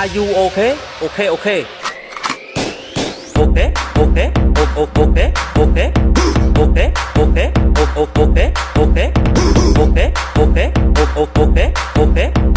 Are you okay? Okay, okay. Okay, okay, okay, okay, okay, okay, okay, okay, okay, okay, okay, okay, okay.